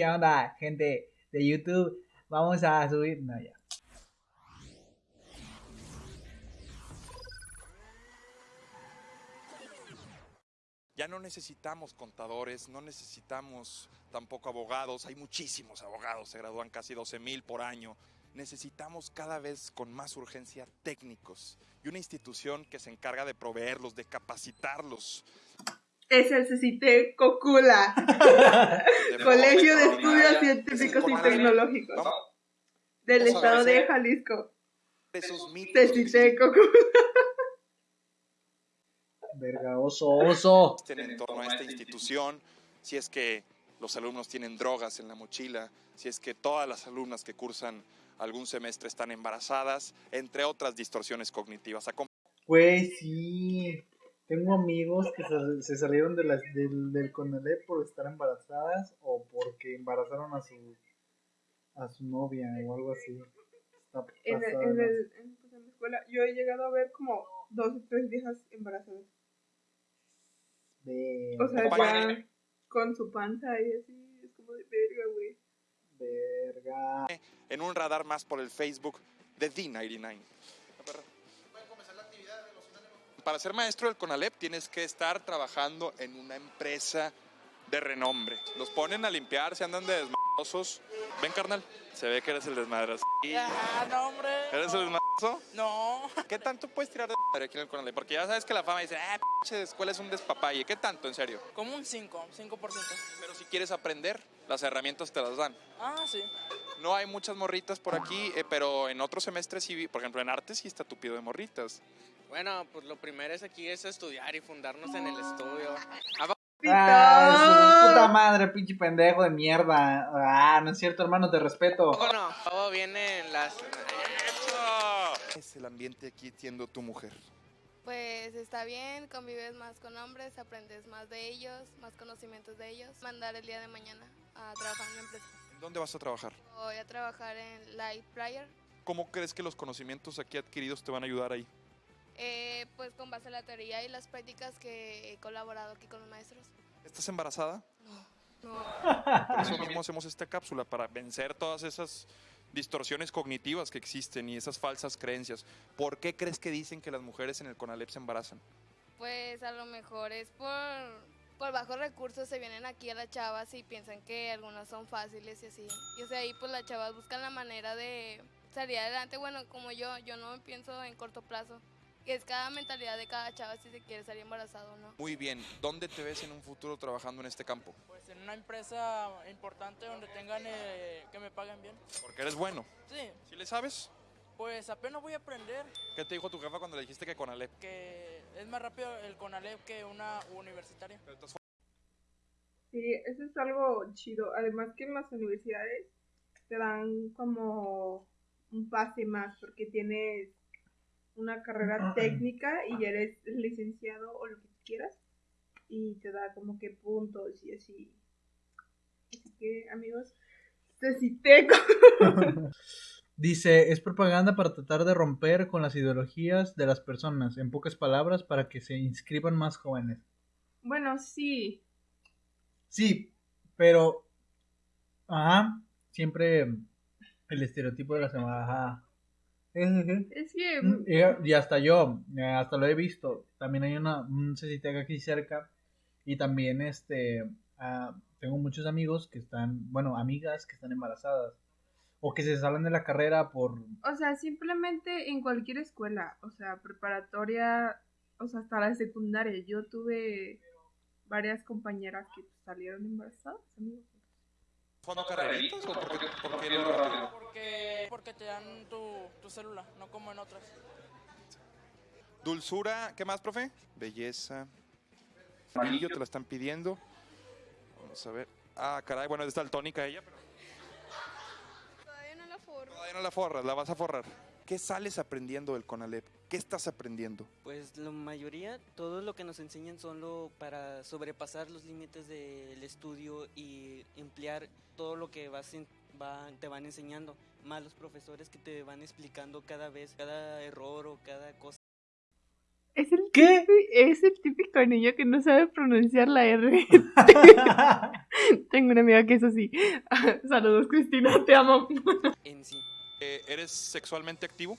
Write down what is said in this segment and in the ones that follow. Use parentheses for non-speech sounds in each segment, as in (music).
¿Qué onda, gente de YouTube? Vamos a subir. No, ya. Ya no necesitamos contadores, no necesitamos tampoco abogados. Hay muchísimos abogados, se gradúan casi 12 mil por año. Necesitamos cada vez con más urgencia técnicos y una institución que se encarga de proveerlos, de capacitarlos. Es el CCT Cocula, (laughs) de Colegio de Estudios. Científicos y. Tecnológicos del Vamos estado de Jalisco. mitos CCT Cocula. Verga, oso, oso. en torno a esta institución, si es que los alumnos tienen drogas en la mochila, si es que todas las alumnas que cursan algún semestre están embarazadas, entre otras distorsiones cognitivas. Güey, sí. Tengo amigos que se, se salieron de las, del, del Conalep por estar embarazadas o porque embarazaron a su a su novia o algo así. Está En, el- en, el- en- pues, en la escuela yo he llegado a ver como dos o tres viejas embarazadas. de- O sea, ya con su panza y así, es como de verga, güey. Verga. en un radar más por el Facebook de D99. Para ser maestro del CONALEP tienes que estar trabajando en una empresa de renombre. Los ponen a limpiar, se andan de desmadrosos. Ven, carnal, se ve que eres el desmadroso. Ah, no, hombre. ¿Eres el desmadroso? No. ¿Qué tanto puedes tirar de madre aquí en el CONALEP? Porque ya sabes que la fama dice, ah, pinche escuela es un despapalle. ¿Qué tanto, en serio? Como un 5, 5%. Pero si quieres aprender, las herramientas te las dan. Ah, sí. No hay muchas morritas por aquí, eh, pero en otros semestres sí, por ejemplo, en arte sí está tupido de morritas. Bueno, pues lo primero es aquí es estudiar y fundarnos en el estudio. Ah, su puta madre, pinche pendejo de mierda. Ah, no es cierto, hermano, te respeto. Bueno, todo viene en las... Es el ambiente aquí siendo tu mujer. Pues está bien, convives más con hombres, aprendes más de ellos, más conocimientos de ellos. Mandar el día de mañana a trabajar en la empresa. ¿En dónde vas a trabajar? Voy a trabajar en Light Prior, ¿Cómo crees que los conocimientos aquí adquiridos te van a ayudar ahí? eh, pues con base a la teoría y las prácticas que he colaborado aquí con los maestros. ¿Estás embarazada? No, Por eso (laughs) mismo hacemos esta cápsula, para vencer todas esas distorsiones cognitivas que existen y esas falsas creencias. ¿Por qué crees que dicen que las mujeres en el CONALEP se embarazan? pues a lo mejor es por, por bajos recursos se vienen aquí a las chavas y piensan que algunas son fáciles y así. Y o sea, ahí pues las chavas buscan la manera de salir adelante. Bueno, como yo, yo no pienso en corto plazo. Es cada mentalidad de cada chava si se quiere salir embarazado o no. Muy bien, ¿dónde te ves en un futuro trabajando en este campo? Pues en una empresa importante donde tengan eh, que me paguen bien. Porque eres bueno. Sí, ¿Sí le sabes? pues apenas voy a aprender ¿Qué te dijo tu jefa cuando le dijiste que CONALEP? que es más rápido el CONALEP que una universitaria. Sí, eso es algo chido. Además que en las universidades te dan como un pase más porque tienes una carrera técnica y eres licenciado o lo que quieras y te da como que puntos y así. Así que amigos, Ceciteco. (laughs) (laughs) Dice, es propaganda para tratar de romper con las ideologías de las personas, en pocas palabras, para que se inscriban más jóvenes. Bueno, sí. Sí, pero... Ajá, siempre el estereotipo de la semana. Ajá. Es que Mm, Y, y hasta yo, eh, hasta lo he visto. También hay una, un CCTEC aquí cerca. Y también este ah, tengo muchos amigos que están, bueno, amigas que están embarazadas. O que se salen de la carrera por... O sea, simplemente en cualquier escuela, o sea, preparatoria, o sea, hasta la secundaria. Yo tuve varias compañeras que salieron embarazadas, amigos. jugando carreritas o por qué, por qué lo rápido? Porque, porque te dan tu, tu célula, no como en otras. Dulzura, ¿qué más, profe? Belleza. Anillo te la están pidiendo. Vamos a ver. Ah, caray, bueno, es daltónica ella, pero Todavía no la forro. Todavía no la forras, la vas a forrar. ¿Qué sales aprendiendo del CONALEP? ¿Qué estás aprendiendo? Pues la mayoría, todo lo que nos enseñan solo para sobrepasar los límites del estudio y emplear todo lo que vas en- va- te van enseñando, más los profesores que te van explicando cada vez, cada error o cada cosa. Es el ¿Qué? Es el típico niño que no sabe pronunciar la R. (laughs) Tengo una amiga que es así. (laughs) Saludos, Cristina, te amo. En sí. Eh, ¿Eres sexualmente activo?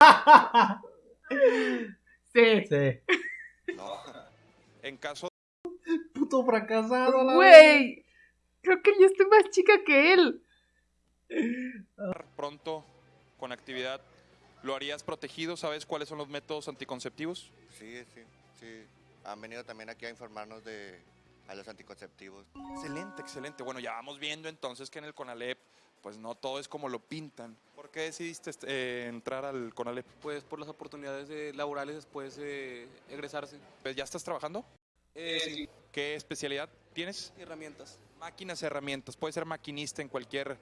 (laughs) Sí. sí. No. En caso Puto fracasado, la Güey, creo que yo estoy más chica que él. pronto con actividad, ¿lo harías protegido? ¿Sabes cuáles son los métodos anticonceptivos? Sí, sí, sí. Han venido también aquí a informarnos de a los anticonceptivos. Excelente, excelente. Bueno, ya vamos viendo entonces que en el CONALEP, pues no todo es como lo pintan. ¿Por qué decidiste eh, entrar al CONALEP? Pues por las oportunidades laborales después de egresarse. Pues, ¿Ya estás trabajando? Eh, sí, ¿Qué especialidad tienes? herramientas. Máquinas, herramientas. Puedes ser maquinista en cualquier...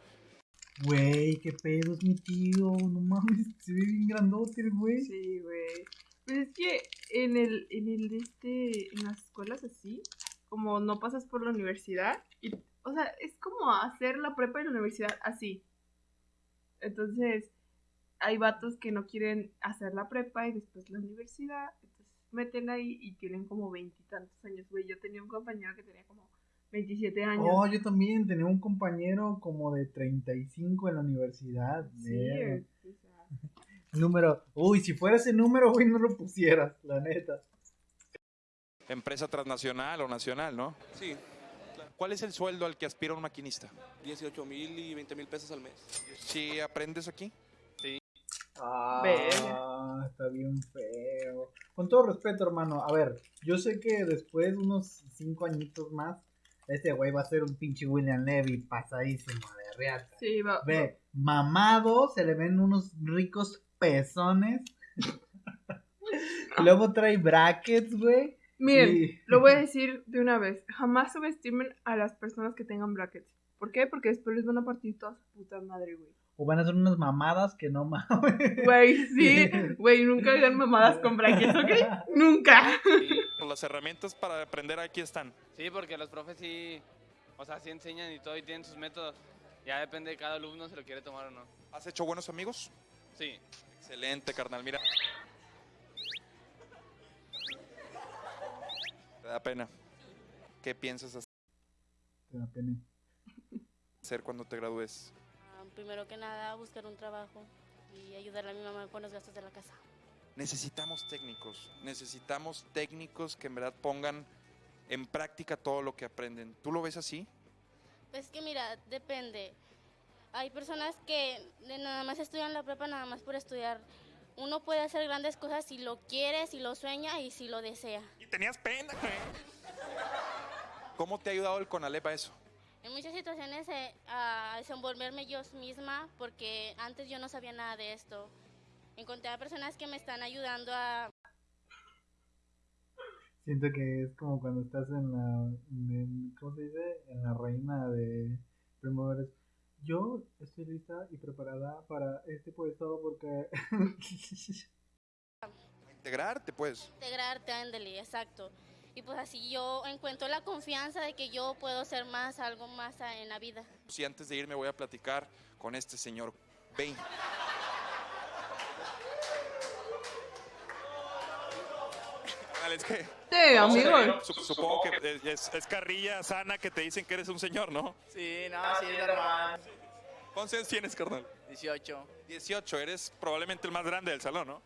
Güey, qué pedo es mi tío. No mames, se ve bien grandote el güey. Sí, güey. Pues es que en el, en el de este, en las escuelas así, como no pasas por la universidad, y, o sea, es como hacer la prepa y la universidad así. Entonces, hay vatos que no quieren hacer la prepa y después la universidad, entonces meten ahí y tienen como veintitantos años, güey. Yo tenía un compañero que tenía como 27 años. Oh, yo también tenía un compañero como de 35 en la universidad. sí, verga. o sea, Número. Uy, si fuera ese número, güey, no lo pusieras, la neta. Empresa transnacional o nacional, ¿no? Sí, ¿Cuál es el sueldo al que aspira un maquinista? 18 mil y 20 mil pesos al mes. Si aprendes aquí, Ah, Verga. está bien feo. Con todo respeto, hermano. A ver, yo sé que después, unos cinco añitos más, este güey va a ser un pinche William Levy pasadísimo de reata. sí, va, Ve, mamado, se le ven unos ricos pezones. (laughs) Luego trae brackets, güey. Miren, y- lo voy a decir de una vez. Jamás subestimen a las personas que tengan brackets. ¿Por qué? Porque después les van a partir toda su puta madre, güey. O van a ser unas mamadas que no mames. Güey, sí. Güey, nunca hagan mamadas con brackets, ¿ok? (laughs) Nunca. las herramientas para aprender aquí están. Sí, porque los profes sí, o sea, sí enseñan y todo y tienen sus métodos. Ya depende de cada alumno si lo quiere tomar o no. ¿Has hecho buenos amigos? Sí. Excelente, carnal. Mira. Te da pena. ¿Qué piensas Te da pena. hacer cuando te gradúes? Ah, Primero que nada, buscar un trabajo y ayudarle a mi mamá con los gastos de la casa. Necesitamos técnicos. Necesitamos técnicos que en verdad pongan en práctica todo lo que aprenden. ¿Tú lo ves así? Pues que mira, depende. Hay personas que nada más estudian la prepa nada más por estudiar. Uno puede hacer grandes cosas si lo quiere, si lo sueña y si lo desea. Tenías pena, güey. ¿Cómo te ha ayudado el CONALEP a eso? En muchas situaciones eh, a desenvolverme yo misma porque antes yo no sabía nada de esto. Encontré a personas que me están ayudando a Siento que es como cuando estás en la. en- ¿Cómo se dice? En la reina de primavera. Yo estoy lista y preparada para este puesto porque. (laughs) Integrarte, pues. integrarte a Endely, exacto. Y pues así yo encuentro la confianza de que yo puedo ser más, algo más en la vida. Si antes de irme voy a platicar con este señor. Ven. Es que Sí, amigos. Sup- Supongo que es, es carrilla sana que te dicen que eres un señor, ¿no? Sí, no, sí, normal. ¿Cuántos años tienes, carnal? 18. 18, eres probablemente el más grande del salón, ¿no?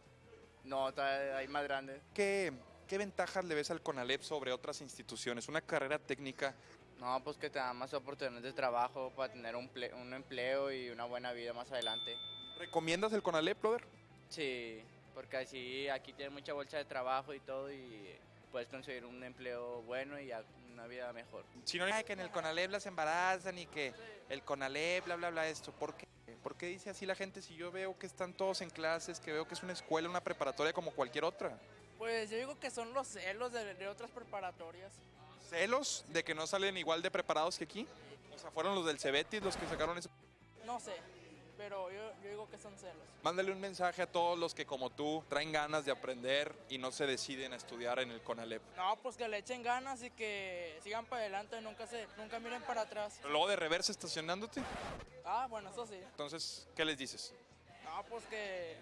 No, hay más grandes. ¿Qué, qué ventajas le ves al CONALEP sobre otras instituciones? Una carrera técnica, No, pues que te dan más oportunidades de trabajo para tener un, ple- un empleo y una buena vida más adelante. ¿recomiendas el CONALEP, brother? Sí, porque así aquí tienes mucha bolsa de trabajo y todo y puedes conseguir un empleo bueno y una vida mejor. Si no, que en el CONALEP las embarazan y que el CONALEP, bla, bla, bla, esto. ¿Por qué? ¿Por qué dice así la gente si yo veo que están todos en clases, que veo que es una escuela, una preparatoria como cualquier otra? Pues yo digo que son los celos de, de otras preparatorias. ¿Celos de que no salen igual de preparados que aquí? O sea, fueron los del Cebetis los que sacaron eso. No sé, pero yo, yo digo que son celos. Mándale un mensaje a todos los que como tú traen ganas de aprender y no se deciden a estudiar en el CONALEP. No, pues que le echen ganas y que sigan para adelante, nunca se, nunca miren para atrás. Luego de reversa estacionándote, Ah, bueno, eso sí. entonces, ¿qué les dices? No, pues que,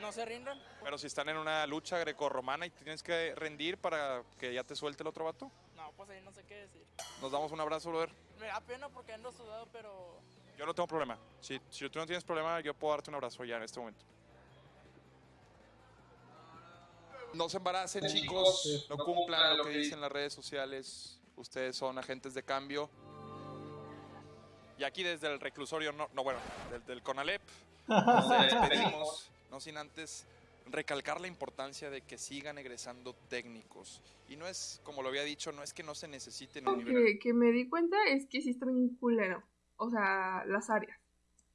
No se rindan. Pero si están en una lucha grecorromana y tienes que rendir para que ya te suelte el otro vato, No, pues ahí no sé qué decir. nos damos un abrazo, brother. Me da pena porque ando sudado, pero Yo no tengo problema. Si, si tú no tienes problema, yo puedo darte un abrazo ya en este momento. No se embaracen, chicos. No cumplan lo que dicen las redes sociales. Ustedes son agentes de cambio. Y aquí desde el reclusorio, no, no bueno, del, del CONALEP, nos (laughs) despedimos, no sin antes recalcar la importancia de que sigan egresando técnicos. Y no es, como lo había dicho, no es que no se necesiten Lo que, que me di cuenta es que sí está bien culero. O sea, las áreas,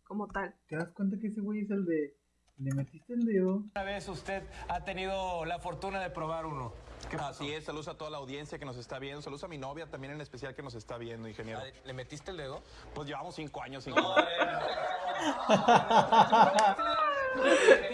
como tal. ¿Te das cuenta que ese güey es el de. Le metiste el dedo? Una vez usted ha tenido la fortuna de probar uno. Así es, saludos a toda la audiencia que nos está viendo, saludos a mi novia también en especial que nos está viendo, ingeniero. ¿Le metiste el dedo? Pues llevamos cinco años sin (laughs) (laughs)